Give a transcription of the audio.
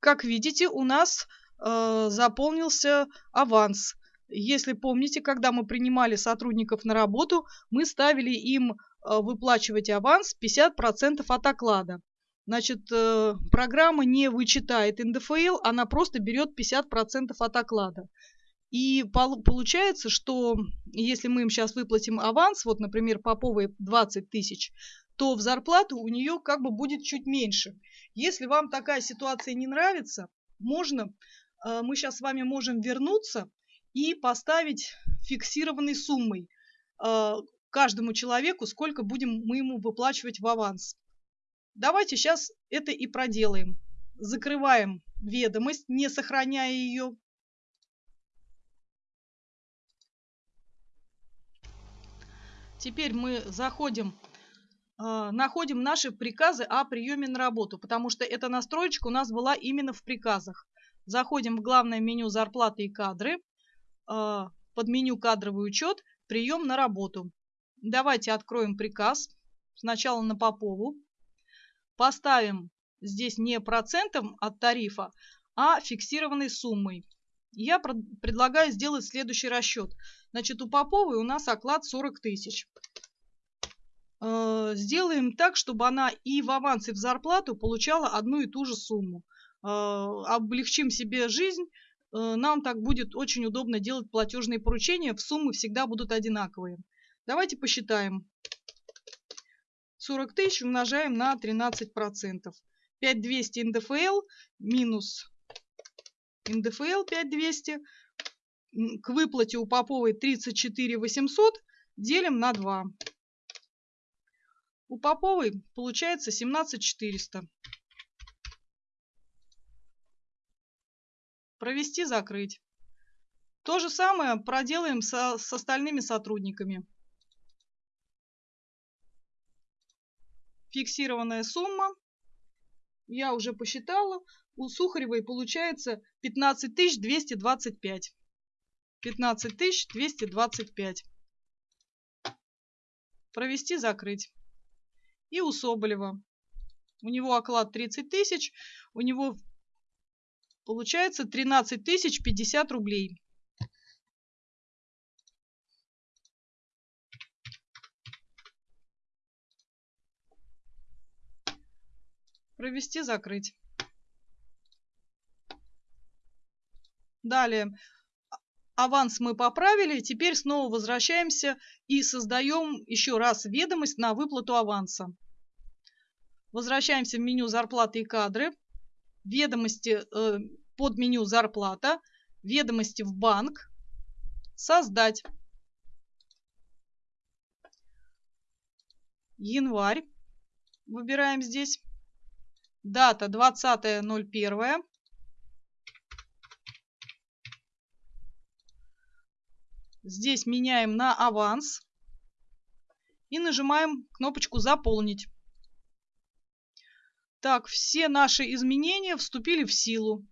как видите, у нас э, заполнился аванс. Если помните, когда мы принимали сотрудников на работу, мы ставили им э, выплачивать аванс 50% от оклада. Значит, э, программа не вычитает НДФЛ, она просто берет 50% от оклада. И получается, что если мы им сейчас выплатим аванс, вот, например, Поповой 20 тысяч, то в зарплату у нее как бы будет чуть меньше. Если вам такая ситуация не нравится, можно, э, мы сейчас с вами можем вернуться и поставить фиксированной суммой э, каждому человеку, сколько будем мы ему выплачивать в аванс. Давайте сейчас это и проделаем. Закрываем ведомость, не сохраняя ее. Теперь мы заходим, находим наши приказы о приеме на работу, потому что эта настроечка у нас была именно в приказах. Заходим в главное меню «Зарплаты и кадры», э, под меню «Кадровый учет», «Прием на работу». Давайте откроем приказ. Сначала на Попову. Поставим здесь не процентом от тарифа, а фиксированной суммой. Я предлагаю сделать следующий расчет. Значит, у Поповой у нас оклад 40 тысяч. Э, сделаем так, чтобы она и в аванс, и в зарплату получала одну и ту же сумму. Э, облегчим себе жизнь. Э, нам так будет очень удобно делать платежные поручения. В суммы всегда будут одинаковые. Давайте посчитаем. 40 тысяч умножаем на 13%. 5200 НДФЛ минус НДФЛ 5200 к выплате у Поповой 34 800 делим на 2. У Поповой получается 17 400. Провести, закрыть. То же самое проделаем со, с остальными сотрудниками. Фиксированная сумма. Я уже посчитала. У Сухаревой получается 15 225. 15 225. Провести, закрыть. И у Соболева. У него оклад 30 тысяч, у него получается 13 тысяч 50 рублей. Провести, закрыть. Далее аванс мы поправили, теперь снова возвращаемся и создаем еще раз ведомость на выплату аванса. Возвращаемся в меню «Зарплаты и кадры», ведомости э, под меню «Зарплата», ведомости в банк, «Создать». Январь. Выбираем здесь. Дата 20.01. Здесь меняем на аванс и нажимаем кнопочку «Заполнить». Так, все наши изменения вступили в силу.